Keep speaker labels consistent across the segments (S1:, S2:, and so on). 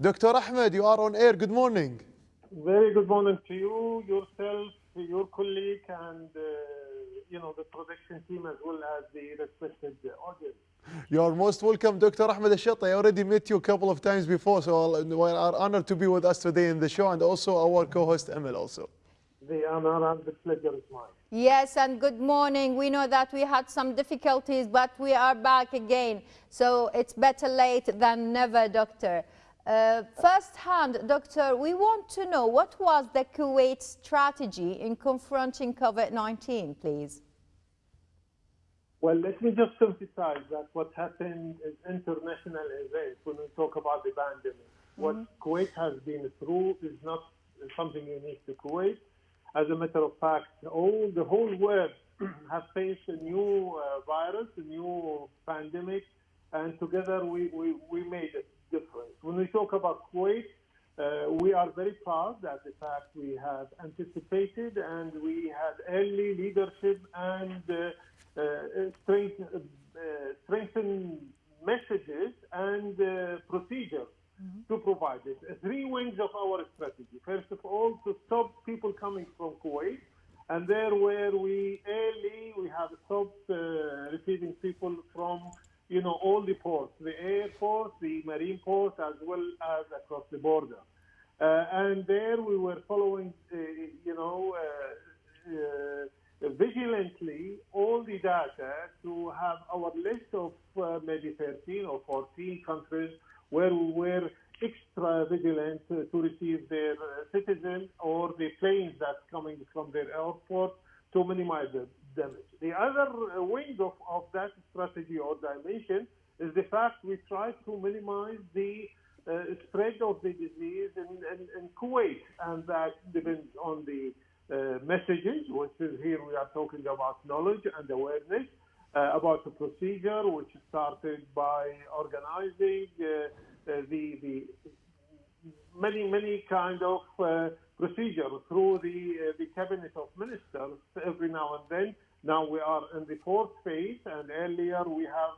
S1: Dr. Ahmed, you are on air. Good morning.
S2: Very good morning to you, yourself, your colleague, and uh, you know the production team as well as the respected audience.
S1: You are most welcome, Dr. Ahmed Ashati. I already met you a couple of times before, so we are honored to be with us today in the show, and also our co-host Emil also.
S2: The honor and the pleasure is mine.
S3: Yes, and good morning. We know that we had some difficulties, but we are back again. So it's better late than never, Doctor. Uh, first hand, Doctor, we want to know what was the Kuwait strategy in confronting COVID-19, please?
S2: Well, let me just emphasize that what happened is international event when we talk about the pandemic. Mm -hmm. What Kuwait has been through is not something unique to Kuwait. As a matter of fact, all the whole world has faced a new uh, virus, a new pandemic, and together we, we, we made it difference. When we talk about Kuwait, uh, we are very proud that the fact we have anticipated and we had early leadership and uh, uh, strength, strengthen messages and procedures mm-hmm. to provide it. Three wings of our strategy. First of all, to stop people coming from Kuwait. And there where we early, we have stopped uh, receiving people from you know, all the ports, the airport, the marine port, as well as across the border. Uh, and there we were following, uh, you know, uh, vigilantly all the data to have our list of maybe 13 or 14 countries where we were extra vigilant to receive their citizens or the planes that's coming from their airport to minimize the damage. The other wing of, of that strategy or dimension is the fact we try to minimize the uh, spread of the disease in, in, in, Kuwait, and that depends on the uh, messages, which is here we are talking about knowledge and awareness, uh, about the procedure, which is started by organizing the, the many, many kind of procedure through the, uh, the cabinet of ministers every now and then. Now we are in the fourth phase, and earlier we have,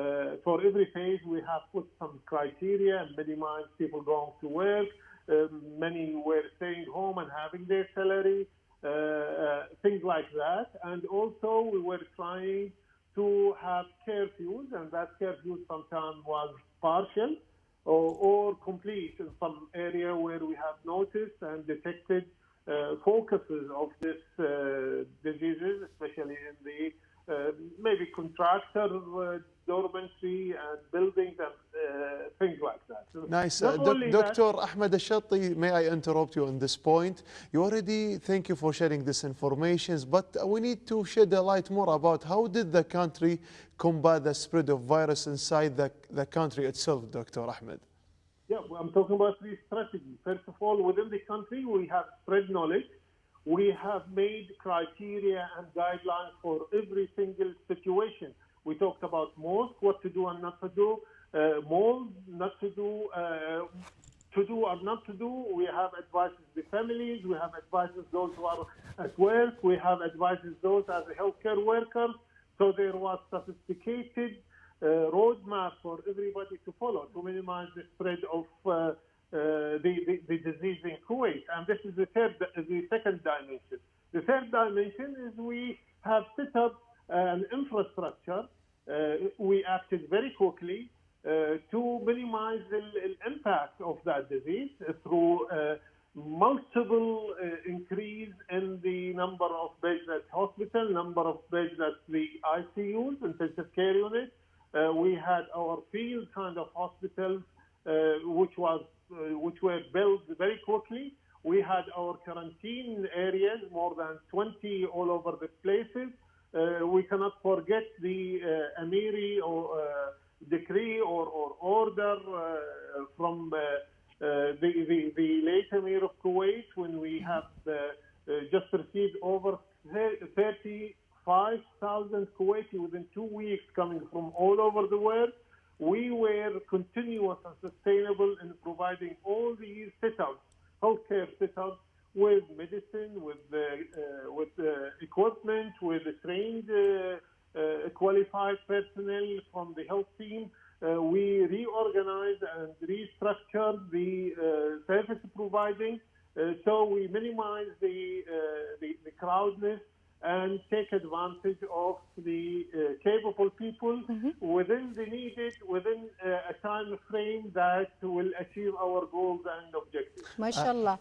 S2: uh, for every phase, we have put some criteria and minimize people going to work. Um, many were staying home and having their salary, uh, uh, things like that. And also we were trying to have curfews, and that curfew sometimes was partial or, or complete in some area where we have noticed and detected uh, focuses of this uh, diseases, especially in the maybe contractor uh, dormancy and buildings and uh, things like that.
S1: Nice. Uh, Dr. Ahmed Ashati, may I interrupt you on this point? You already, thank you for sharing this information, but we need to shed a light more about how did the country combat the spread of virus inside the, the country itself, Dr. Ahmed?
S2: Yeah, I'm talking about three strategies. First of all, within the country, we have spread knowledge. We have made criteria and guidelines for every single situation. We talked about mosques, what to do and not to do, uh, malls, not to do, uh, to do or not to do. We have advices the families. We have advices those who are at work. We have advices those as healthcare workers. So there was sophisticated uh, roadmap for everybody to follow to minimize the spread of uh, uh, the, the, the, disease in Kuwait. And this is the third, the second dimension. The third dimension is we have set up an infrastructure. we acted very quickly uh, to minimize the, the, impact of that disease through uh, multiple uh, increase in the number of beds at hospital, number of beds at the ICUs, intensive care units. we had our field kind of hospitals, which was which were built very quickly. We had our quarantine areas, more than 20 all over the places. Uh, we cannot forget the uh, Amiri or uh, decree or, or order from the, the, the late Emir of Kuwait when we have just received over 35,000 Kuwaiti within two weeks coming from all over the world. We were continuous and sustainable in providing all these setups, healthcare setups, with medicine, with uh, uh, with uh, equipment, with trained, qualified personnel from the health team uh, we reorganized and restructured the uh, service providing. Uh, so we minimize the, uh, the, the crowdness and take advantage of the uh, capable people within the needed, within uh, a time frame that will achieve our goals and objectives.
S3: MashaAllah.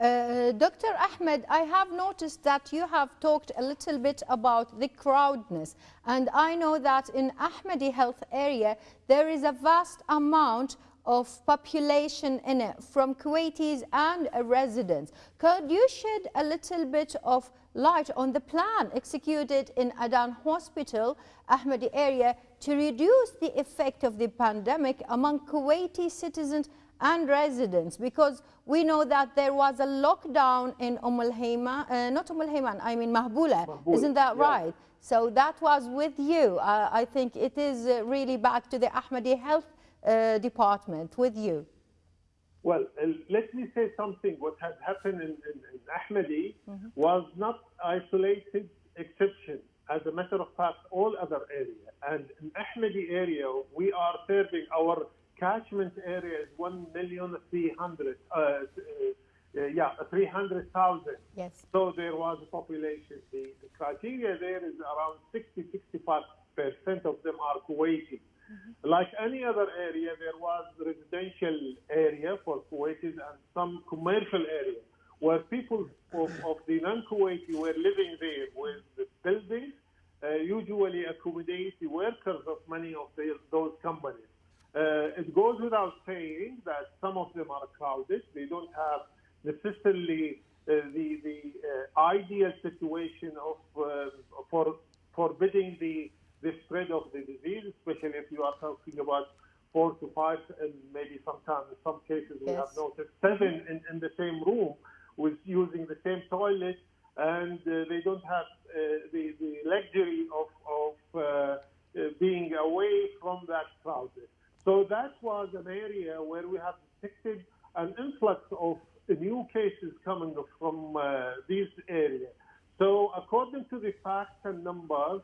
S3: Uh, Dr. Ahmed, I have noticed that you have talked a little bit about the crowdness and I know that in Ahmadi health area there is a vast amount of population in it from Kuwaitis and residents. Could you shed a little bit of light on the plan executed in Adan Hospital, Ahmadi area to reduce the effect of the pandemic among Kuwaiti citizens and residents because we know that there was a lockdown in Umm al Hayman, uh, not Umm al Hayman, I mean Mahbula,
S2: Mahbula,
S3: isn't that
S2: yeah.
S3: right? So that was with you. Uh, I think it is uh, really back to the Ahmadi Health uh, Department with you.
S2: Well, uh, let me say something. What had happened in, in, in Ahmadi was not isolated exception. As a matter of fact, all other area. And in Ahmadi area, we are serving our catchment area is 1,300,000. Uh, uh, uh, yeah, 300,000.
S3: Yes.
S2: So there was a population. The, the criteria there is around 60, 65 percent of them are Kuwaiti. Like any other area, there was residential area for Kuwaitis and some commercial area where people of, of the non-Kuwaiti were living there with the buildings, uh, usually accommodate the workers of many of the, those companies. Uh, it goes without saying that some of them are crowded. They don't have necessarily uh, the the uh, ideal situation of uh, for forbidding the the spread of the disease, especially if you are talking about four to five, and maybe sometimes in some cases we have noticed seven in, in the same room with using the same toilet, and uh, they don't have uh, the the luxury of of uh, uh, being away from that crowd. So that was an area where we have detected an influx of new cases coming from uh, these areas. So according to the facts and numbers,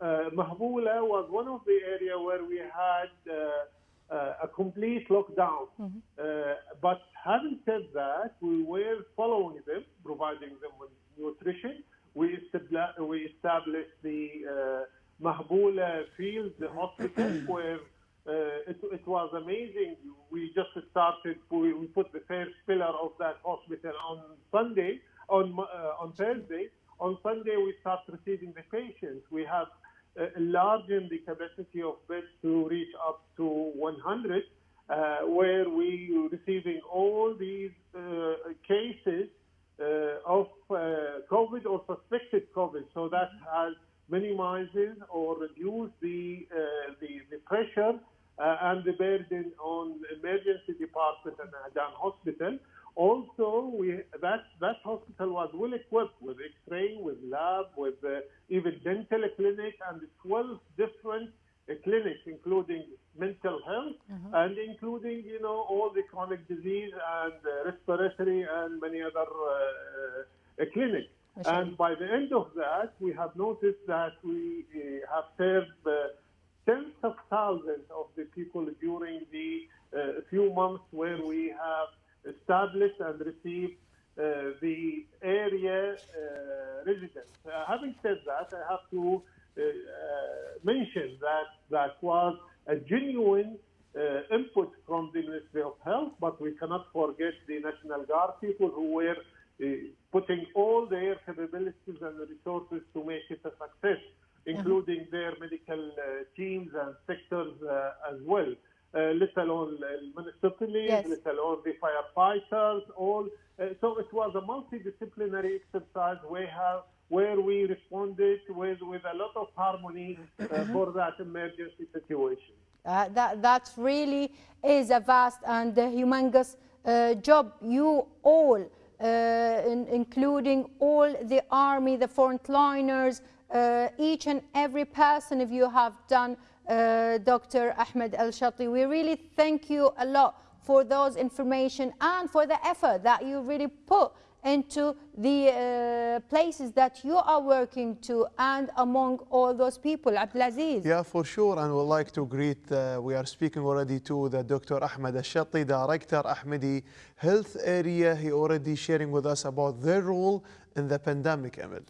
S2: uh, Mahbula was one of the area where we had uh, uh, a complete lockdown. Uh, but having said that, we were following them, providing them with nutrition. We, established, we established the uh, Mahbula Field the Hospital where uh, it, it was amazing. We just started, we, we put the first pillar of that hospital on Sunday, on, uh, on Thursday. On Sunday, we start receiving the patients. We have enlarging the capacity of beds to reach up to 100, uh, where we receiving all these uh, cases uh, of uh, COVID or suspected COVID. So that has minimizes or reduced the, uh, the, the pressure uh, and the burden on emergency department and Adan Hospital. Also, we, that, that hospital was well equipped with X-ray, with lab, with uh, even dental clinic and 12 different uh, clinics, including mental health and including, you know, all the chronic disease and uh, respiratory and many other uh, uh, clinics. And by the end of that, we have noticed that we uh, have served uh, tens of thousands of the people during the uh, few months where we have established and received uh, the area uh, residents. Uh, having said that, I have to uh, uh, mention that that was a genuine uh, input from the Ministry of Health, but we cannot forget the National Guard people who were uh, putting all their capabilities and resources to make it a success, including their medical uh, teams and sectors uh, as well. Uh, let alone uh, municipalities,
S3: Yes.
S2: let alone the firefighters, all. Uh, so it was a multidisciplinary exercise where, have, where we responded with, with a lot of harmony uh, for that emergency situation.
S3: Uh, that, that really is a vast and humongous uh, job. You all, uh, in, including all the army, the frontliners, uh, each and every person, if you have done, uh, Dr. Ahmed Al Shati, we really thank you a lot for those information and for the effort that you really put into the uh, places that you are working to and among all those people. Abdulaziz.
S1: Yeah, for sure, and we'd like to greet, uh, we are speaking already to the Dr. Ahmed Ashati, Director Ahmadi Health Area. He already sharing with us about their role in the pandemic, Emil.